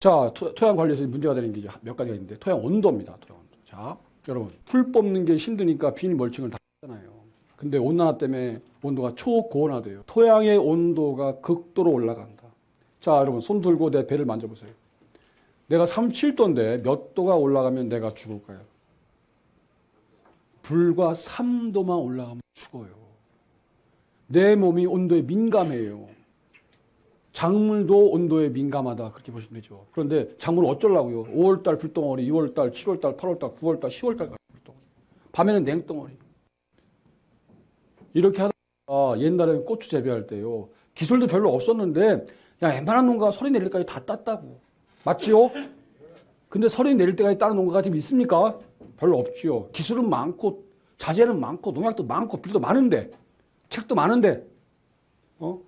자, 토, 토양 관리에서 문제가 되는 게 몇 가지가 있는데 토양 온도입니다. 토양 온도. 자, 여러분 풀 뽑는 게 힘드니까 비닐 멀칭을 다 하잖아요. 근데 온난화 때문에 온도가 초고온화돼요. 토양의 온도가 극도로 올라간다. 자, 여러분 손 들고 내 배를 만져보세요. 내가 37도인데 몇 도가 올라가면 내가 죽을까요? 불과 3도만 올라가면 죽어요. 내 몸이 온도에 민감해요. 작물도 온도에 민감하다 그렇게 보시면 되죠. 그런데 작물 어쩌려고요? 5월달 불덩어리, 6월달, 7월달, 8월달, 9월달, 10월달 불덩어리. 밤에는 냉덩어리. 이렇게 하다가 옛날에는 고추 재배할 때요. 기술도 별로 없었는데 야 웬만한 농가가 서리 내릴 때까지 다 땄다고. 맞지요? 근데 서리 내릴 때까지 따는 농가가 지금 있습니까? 별로 없지요. 기술은 많고 자재는 많고 농약도 많고 빌도 많은데 책도 많은데 어?